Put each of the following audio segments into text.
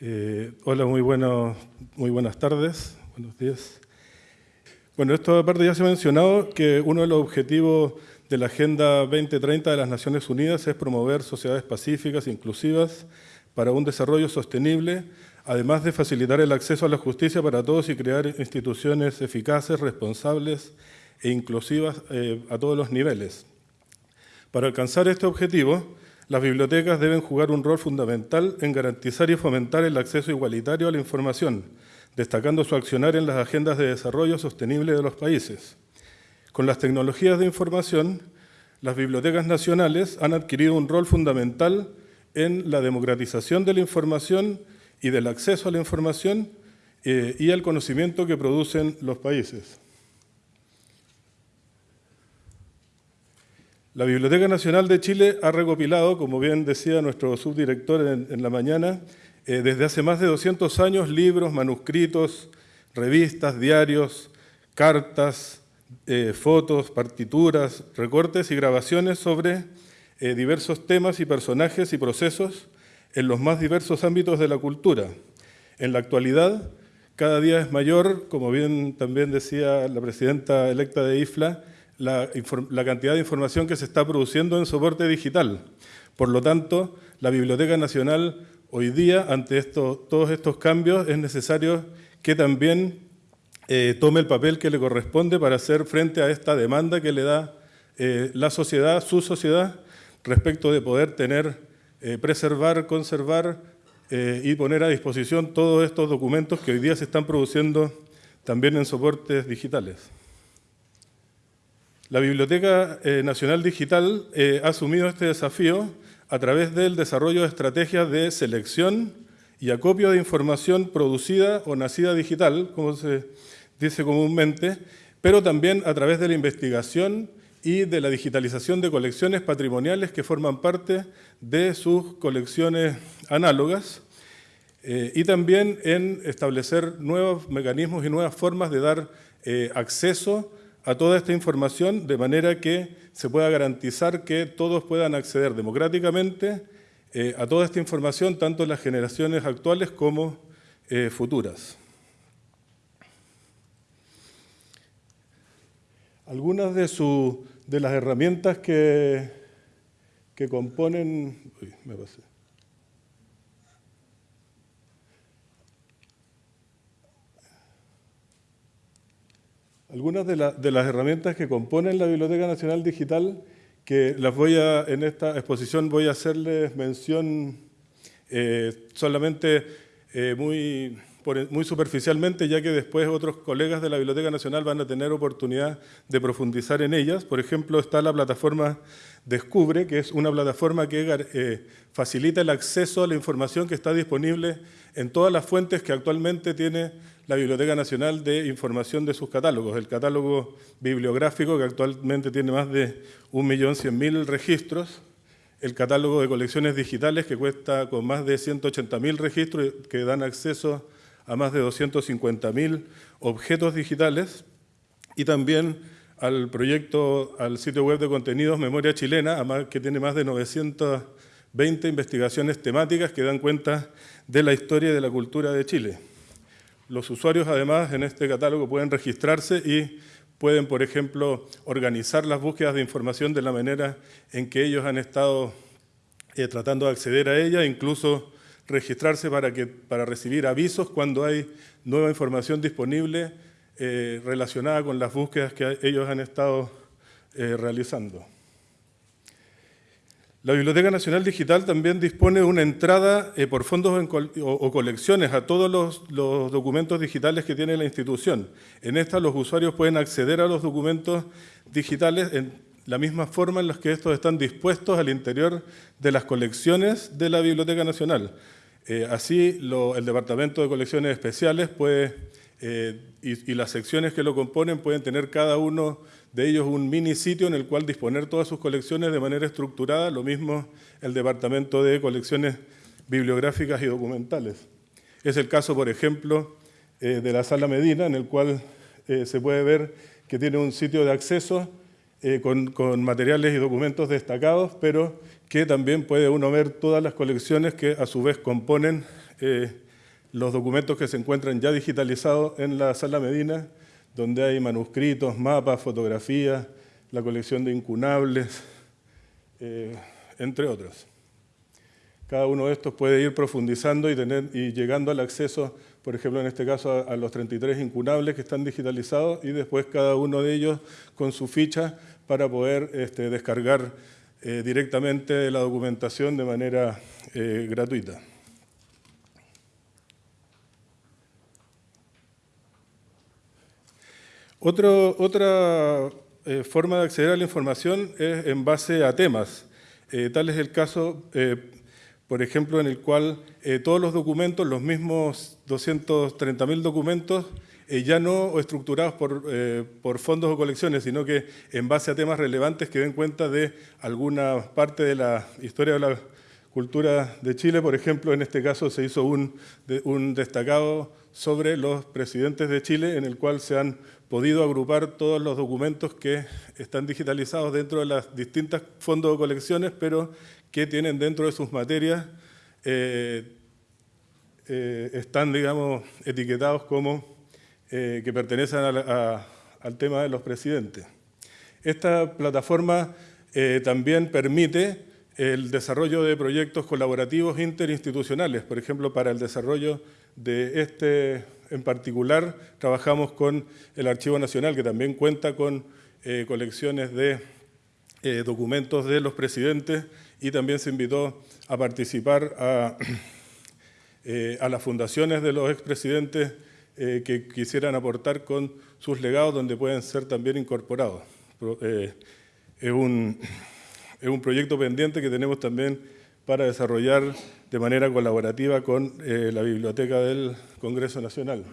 Eh, hola, muy, buenas tardes, buenos días. Bueno, esto aparte ya se ha mencionado que uno de los objetivos de la Agenda 2030 de las Naciones Unidas es promover sociedades pacíficas, e inclusivas, para un desarrollo sostenible, además de facilitar el acceso a la justicia para todos y crear instituciones eficaces, responsables e inclusivas eh, a todos los niveles. Para alcanzar este objetivo, las bibliotecas deben jugar un rol fundamental en garantizar y fomentar el acceso igualitario a la información, destacando su accionar en las agendas de desarrollo sostenible de los países. Con las tecnologías de información, las bibliotecas nacionales han adquirido un rol fundamental en la democratización de la información y del acceso a la información eh, y al conocimiento que producen los países. La Biblioteca Nacional de Chile ha recopilado, como bien decía nuestro subdirector en, la mañana, eh, desde hace más de 200 años libros, manuscritos, revistas, diarios, cartas, eh, fotos, partituras, recortes y grabaciones sobre eh, diversos temas y personajes y procesos en los más diversos ámbitos de la cultura. En la actualidad, cada día es mayor, como bien también decía la presidenta electa de IFLA, la, cantidad de información que se está produciendo en soporte digital. Por lo tanto, la Biblioteca Nacional hoy día, ante todos estos cambios, es necesario que también eh, tome el papel que le corresponde para hacer frente a esta demanda que le da eh, la sociedad, su sociedad, respecto de poder tener, eh, preservar, conservar y poner a disposición todos estos documentos que hoy día se están produciendo también en soportes digitales. La Biblioteca eh, Nacional Digital eh, ha asumido este desafío a través del desarrollo de estrategias de selección y acopio de información producida o nacida digital, como se dice comúnmente, pero también a través de la investigación y de la digitalización de colecciones patrimoniales que forman parte de sus colecciones análogas, eh, y también en establecer nuevos mecanismos y nuevas formas de dar acceso a toda esta información de manera que se pueda garantizar que todos puedan acceder democráticamente eh, a toda esta información, tanto las generaciones actuales como eh, futuras. Algunas de, de las herramientas que, que componen... Uy, me pasé. Algunas de, las herramientas que componen la Biblioteca Nacional Digital, que las voy a, en esta exposición voy a hacerles mención eh, solamente eh, muy, muy superficialmente, ya que después otros colegas de la Biblioteca Nacional van a tener oportunidad de profundizar en ellas. Por ejemplo, está la plataforma Descubre, que es una plataforma que eh, facilita el acceso a la información que está disponible en todas las fuentes que actualmente tiene la Biblioteca Nacional de Información de sus catálogos. El catálogo bibliográfico, que actualmente tiene más de 1.100.000 registros, el catálogo de colecciones digitales, que cuesta con más de 180.000 registros, que dan acceso a más de 250.000 objetos digitales, y también al proyecto, al sitio web de contenidos Memoria Chilena, que tiene más de 920 investigaciones temáticas que dan cuenta de la historia y de la cultura de Chile. Los usuarios, además, en este catálogo pueden registrarse y pueden, por ejemplo, organizar las búsquedas de información de la manera en que ellos han estado eh, tratando de acceder a ella, incluso registrarse para, que, para recibir avisos cuando hay nueva información disponible eh, relacionada con las búsquedas que ellos han estado eh, realizando. La Biblioteca Nacional Digital también dispone de una entrada eh, por fondos o, colecciones a todos los, los, documentos digitales que tiene la institución. En esta los usuarios pueden acceder a los documentos digitales en la misma forma en la que estos están dispuestos al interior de las colecciones de la Biblioteca Nacional. así, el Departamento de Colecciones Especiales puede eh, y, las secciones que lo componen pueden tener cada uno de ellos un mini sitio en el cual disponer todas sus colecciones de manera estructurada, lo mismo el Departamento de Colecciones Bibliográficas y Documentales. Es el caso, por ejemplo, eh, de la Sala Medina, en el cual eh, se puede ver que tiene un sitio de acceso con, con, materiales y documentos destacados, pero que también puede uno ver todas las colecciones que a su vez componen los documentos que se encuentran ya digitalizados en la Sala Medina, donde hay manuscritos, mapas, fotografías, la colección de incunables, eh, entre otros. Cada uno de estos puede ir profundizando y, llegando al acceso, por ejemplo, en este caso, a, los 33 incunables que están digitalizados y después cada uno de ellos con su ficha para poder este, descargar eh, directamente la documentación de manera eh, gratuita. Otra eh, forma de acceder a la información es en base a temas. tal es el caso, por ejemplo, en el cual todos los documentos, los mismos 230.000 documentos, eh, ya no estructurados eh, por, fondos o colecciones, sino que en base a temas relevantes que den cuenta de alguna parte de la historia de la cultura de Chile. Por ejemplo, en este caso se hizo un, un destacado sobre los presidentes de Chile, en el cual se han podido agrupar todos los documentos que están digitalizados dentro de las distintas fondos o colecciones, pero que tienen dentro de sus materias, eh, están, digamos, etiquetados como eh, que pertenecen al tema de los presidentes. Esta plataforma eh, también permite el desarrollo de proyectos colaborativos interinstitucionales. Por ejemplo, para el desarrollo de este en particular, trabajamos con el Archivo Nacional, que también cuenta con eh, colecciones de documentos de los presidentes y también se invitó a participar a, a las fundaciones de los expresidentes eh, que quisieran aportar con sus legados donde pueden ser también incorporados. Eh, es, un, es, un, proyecto pendiente que tenemos también para desarrollar de manera colaborativa con eh, la Biblioteca del Congreso Nacional.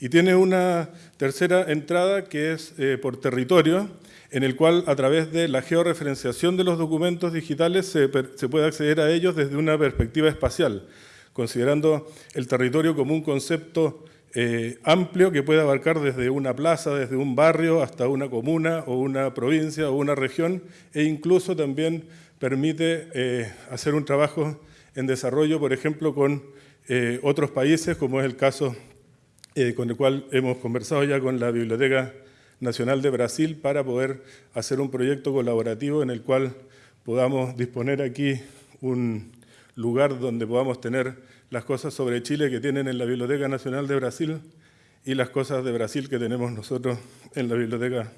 Y tiene una tercera entrada que es por territorio, en el cual a través de la georreferenciación de los documentos digitales se puede acceder a ellos desde una perspectiva espacial considerando el territorio como un concepto eh, amplio que puede abarcar desde una plaza, desde un barrio, hasta una comuna o una provincia o una región, e incluso también permite eh, hacer un trabajo en desarrollo, por ejemplo, con eh, otros países, como es el caso con el cual hemos conversado ya con la Biblioteca Nacional de Brasil, para poder hacer un proyecto colaborativo en el cual podamos disponer aquí un, lugar donde podamos tener las cosas sobre Chile que tienen en la Biblioteca Nacional de Brasil y las cosas de Brasil que tenemos nosotros en la Biblioteca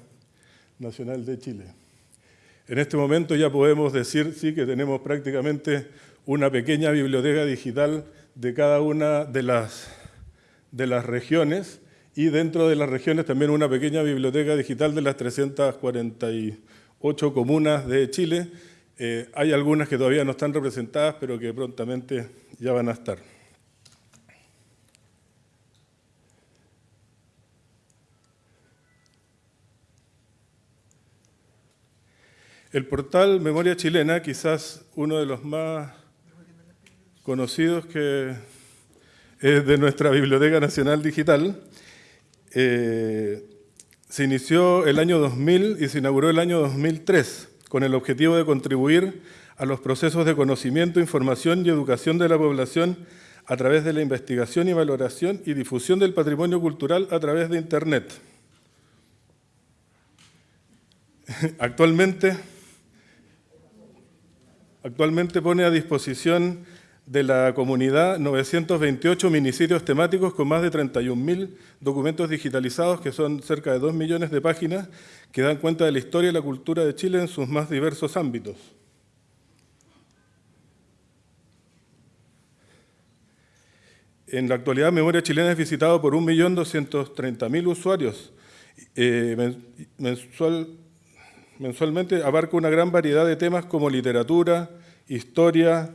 Nacional de Chile. En este momento ya podemos decir sí que tenemos prácticamente una pequeña biblioteca digital de cada una de las, de las regiones y dentro de las regiones también una pequeña biblioteca digital de las 348 comunas de Chile eh, hay algunas que todavía no están representadas, pero que prontamente ya van a estar. El portal Memoria Chilena, quizás uno de los más conocidos que es de nuestra Biblioteca Nacional Digital, eh, se inició el año 2000 y se inauguró el año 2003 con el objetivo de contribuir a los procesos de conocimiento, información y educación de la población a través de la investigación y valoración y difusión del patrimonio cultural a través de Internet. Actualmente, actualmente pone a disposición de la comunidad 928 minisitios temáticos con más de 31.000 documentos digitalizados, que son cerca de 2 millones de páginas, que dan cuenta de la historia y la cultura de Chile en sus más diversos ámbitos. En la actualidad, Memoria Chilena es visitado por 1.230.000 usuarios. Eh, mensual, mensualmente abarca una gran variedad de temas como literatura, historia,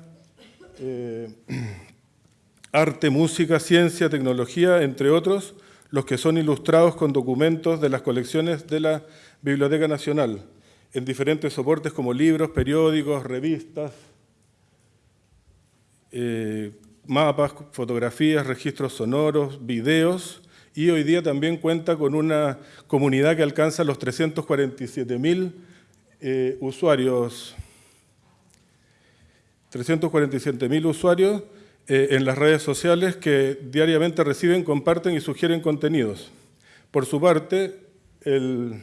eh, arte, música, ciencia, tecnología, entre otros, los que son ilustrados con documentos de las colecciones de la Biblioteca Nacional, en diferentes soportes como libros, periódicos, revistas, eh, mapas, fotografías, registros sonoros, videos, y hoy día también cuenta con una comunidad que alcanza los 347.000 eh, usuarios 347.000 usuarios, eh, en las redes sociales que diariamente reciben, comparten y sugieren contenidos. Por su parte, el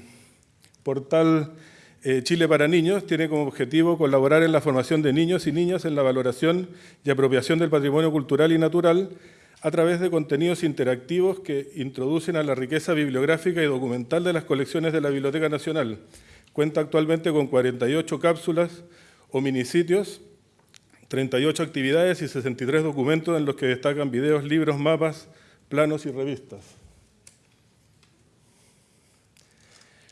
portal eh, Chile para Niños tiene como objetivo colaborar en la formación de niños y niñas en la valoración y apropiación del patrimonio cultural y natural a través de contenidos interactivos que introducen a la riqueza bibliográfica y documental de las colecciones de la Biblioteca Nacional. Cuenta actualmente con 48 cápsulas o minisitios 38 actividades y 63 documentos en los que destacan videos, libros, mapas, planos y revistas.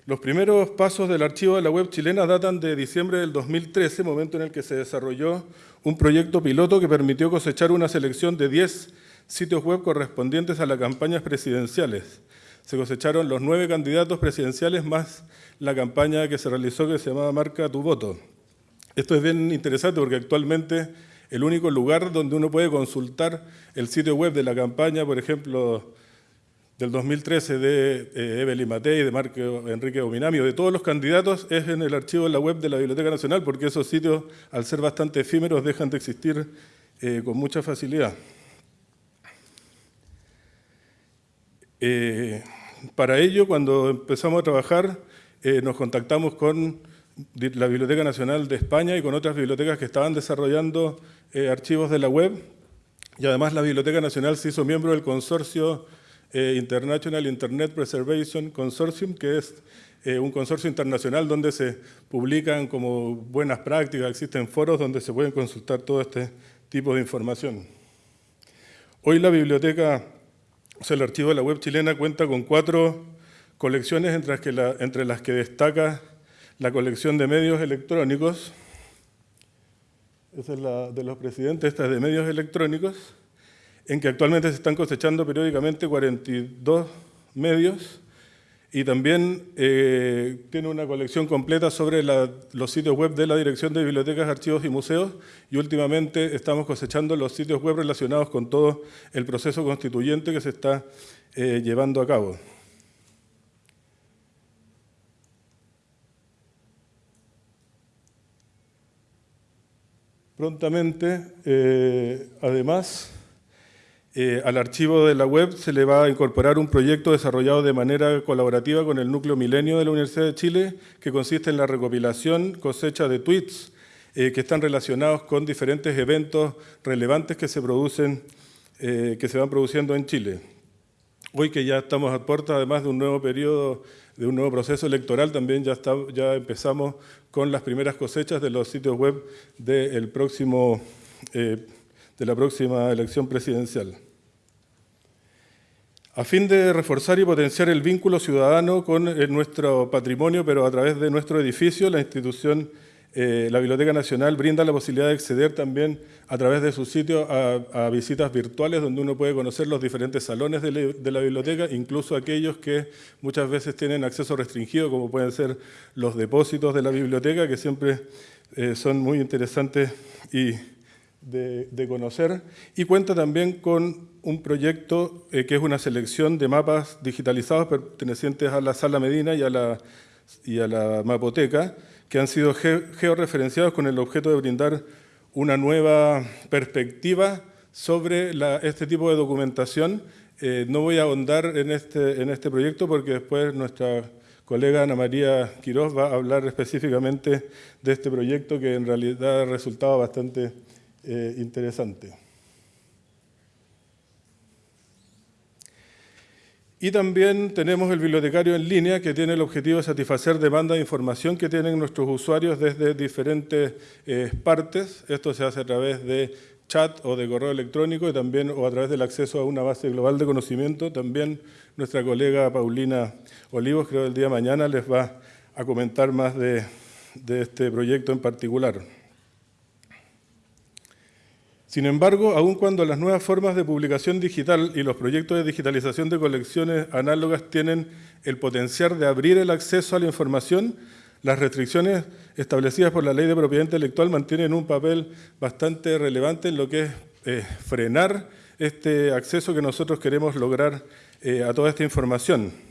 Los primeros pasos del archivo de la web chilena datan de diciembre del 2013, momento en el que se desarrolló un proyecto piloto que permitió cosechar una selección de 10 sitios web correspondientes a las campañas presidenciales. Se cosecharon los nueve candidatos presidenciales más la campaña que se realizó que se llamaba Marca tu voto. Esto es bien interesante porque actualmente el único lugar donde uno puede consultar el sitio web de la campaña, por ejemplo, del 2013 de eh, Evelyn Matei, de Marco Enrique Ominami, de todos los candidatos, es en el archivo de la web de la Biblioteca Nacional, porque esos sitios, al ser bastante efímeros, dejan de existir eh, con mucha facilidad. Eh, para ello, cuando empezamos a trabajar, nos contactamos con la Biblioteca Nacional de España y con otras bibliotecas que estaban desarrollando eh, archivos de la web. Y además la Biblioteca Nacional se hizo miembro del consorcio eh, International Internet Preservation Consortium, que es eh, un consorcio internacional donde se publican como buenas prácticas, existen foros donde se pueden consultar todo este tipo de información. Hoy la biblioteca, o sea, el archivo de la web chilena cuenta con cuatro colecciones entre las que, entre las que destaca la colección de medios electrónicos, esa es la de los presidentes, esta es de medios electrónicos, en que actualmente se están cosechando periódicamente 42 medios y también eh, tiene una colección completa sobre los sitios web de la Dirección de Bibliotecas, Archivos y Museos y últimamente estamos cosechando los sitios web relacionados con todo el proceso constituyente que se está eh, llevando a cabo. Prontamente, eh, además, eh, al archivo de la web se le va a incorporar un proyecto desarrollado de manera colaborativa con el Núcleo Milenio de la Universidad de Chile, que consiste en la recopilación, cosecha de tweets eh, que están relacionados con diferentes eventos relevantes que se, producen, que se van produciendo en Chile. Hoy que ya estamos a puerta, además de un nuevo periodo, de un nuevo proceso electoral, también ya, empezamos con las primeras cosechas de los sitios web de, próximo, eh, de la próxima elección presidencial. A fin de reforzar y potenciar el vínculo ciudadano con eh, nuestro patrimonio, pero a través de nuestro edificio, la institución eh, la Biblioteca Nacional brinda la posibilidad de acceder también a través de su sitio a, visitas virtuales donde uno puede conocer los diferentes salones de, la biblioteca, incluso aquellos que muchas veces tienen acceso restringido, como pueden ser los depósitos de la biblioteca, que siempre eh, son muy interesantes y de, conocer. Y cuenta también con un proyecto eh, que es una selección de mapas digitalizados pertenecientes a la Sala Medina y a la, y a la Mapoteca, que han sido georreferenciados con el objeto de brindar una nueva perspectiva sobre este tipo de documentación. Eh, no voy a ahondar en este, en este proyecto porque después nuestra colega Ana María Quiroz va a hablar específicamente de este proyecto que en realidad ha resultado bastante eh, interesante. Y también tenemos el bibliotecario en línea que tiene el objetivo de satisfacer demanda de información que tienen nuestros usuarios desde diferentes eh, partes. Esto se hace a través de chat o de correo electrónico y también o a través del acceso a una base global de conocimiento. También nuestra colega Paulina Olivos, creo el día de mañana, les va a comentar más de este proyecto en particular. Sin embargo, aun cuando las nuevas formas de publicación digital y los proyectos de digitalización de colecciones análogas tienen el potencial de abrir el acceso a la información, las restricciones establecidas por la Ley de Propiedad Intelectual mantienen un papel bastante relevante en lo que es eh, frenar este acceso que nosotros queremos lograr eh, a toda esta información.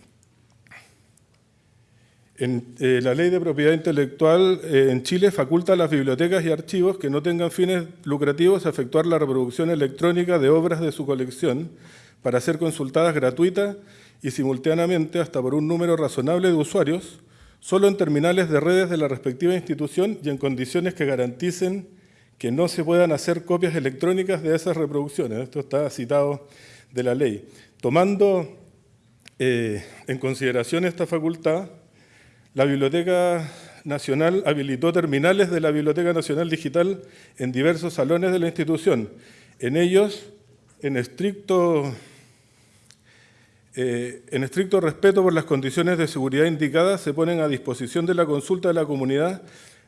En, eh, la ley de propiedad intelectual eh, en Chile faculta a las bibliotecas y archivos que no tengan fines lucrativos a efectuar la reproducción electrónica de obras de su colección para ser consultadas gratuita y simultáneamente hasta por un número razonable de usuarios, solo en terminales de redes de la respectiva institución y en condiciones que garanticen que no se puedan hacer copias electrónicas de esas reproducciones. Esto está citado de la ley. Tomando eh, en consideración esta facultad, la Biblioteca Nacional habilitó terminales de la Biblioteca Nacional Digital en diversos salones de la institución. En ellos, en estricto, eh, en estricto respeto por las condiciones de seguridad indicadas, se ponen a disposición de la consulta de la comunidad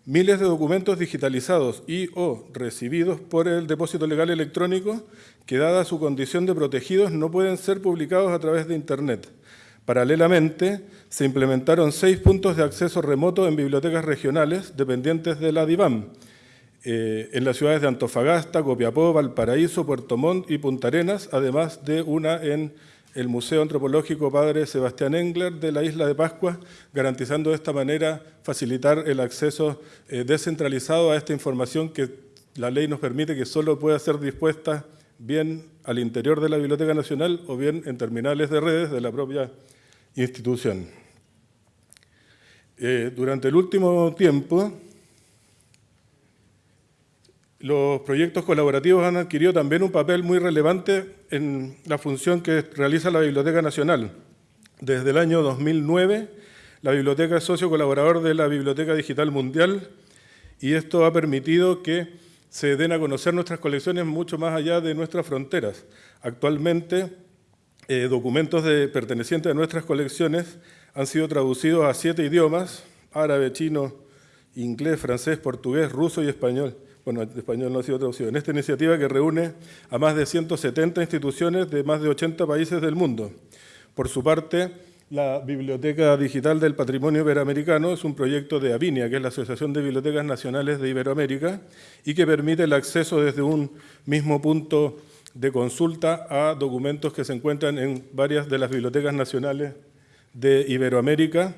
miles de documentos digitalizados y o recibidos por el depósito legal electrónico que, dada su condición de protegidos, no pueden ser publicados a través de Internet. Paralelamente, se implementaron seis puntos de acceso remoto en bibliotecas regionales dependientes de la DIVAM, eh, en las ciudades de Antofagasta, Copiapó, Valparaíso, Puerto Montt y Punta Arenas, además de una en el Museo Antropológico Padre Sebastián Engler de la Isla de Pascua, garantizando de esta manera facilitar el acceso eh, descentralizado a esta información que la ley nos permite que solo pueda ser dispuesta bien al interior de la Biblioteca Nacional o bien en terminales de redes de la propia institución. Eh, durante el último tiempo, los proyectos colaborativos han adquirido también un papel muy relevante en la función que realiza la Biblioteca Nacional. Desde el año 2009, la biblioteca es socio colaborador de la Biblioteca Digital Mundial y esto ha permitido que se den a conocer nuestras colecciones mucho más allá de nuestras fronteras. Actualmente, eh, documentos de, pertenecientes a nuestras colecciones han sido traducidos a siete idiomas, árabe, chino, inglés, francés, portugués, ruso y español. Bueno, español no ha sido traducido. En esta iniciativa que reúne a más de 170 instituciones de más de 80 países del mundo. Por su parte, la Biblioteca Digital del Patrimonio Iberoamericano es un proyecto de Avinia, que es la Asociación de Bibliotecas Nacionales de Iberoamérica, y que permite el acceso desde un mismo punto de consulta a documentos que se encuentran en varias de las bibliotecas nacionales de Iberoamérica,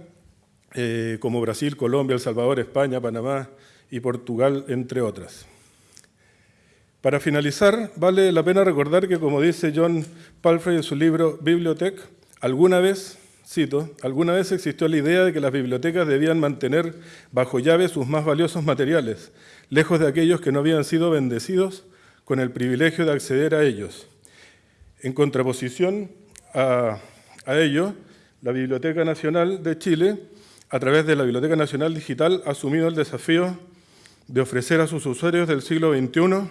eh, como Brasil, Colombia, El Salvador, España, Panamá y Portugal, entre otras. Para finalizar, vale la pena recordar que, como dice John Palfrey en su libro Bibliotech, alguna vez, cito, alguna vez existió la idea de que las bibliotecas debían mantener bajo llave sus más valiosos materiales, lejos de aquellos que no habían sido bendecidos con el privilegio de acceder a ellos. En contraposición a, ello, la Biblioteca Nacional de Chile, a través de la Biblioteca Nacional Digital, ha asumido el desafío de ofrecer a sus usuarios del siglo XXI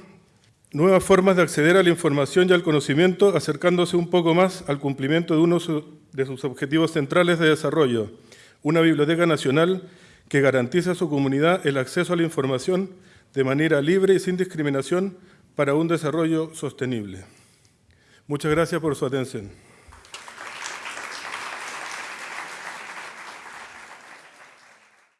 nuevas formas de acceder a la información y al conocimiento, acercándose un poco más al cumplimiento de uno de sus objetivos centrales de desarrollo, una biblioteca nacional que garantice a su comunidad el acceso a la información de manera libre y sin discriminación para un desarrollo sostenible. Muchas gracias por su atención.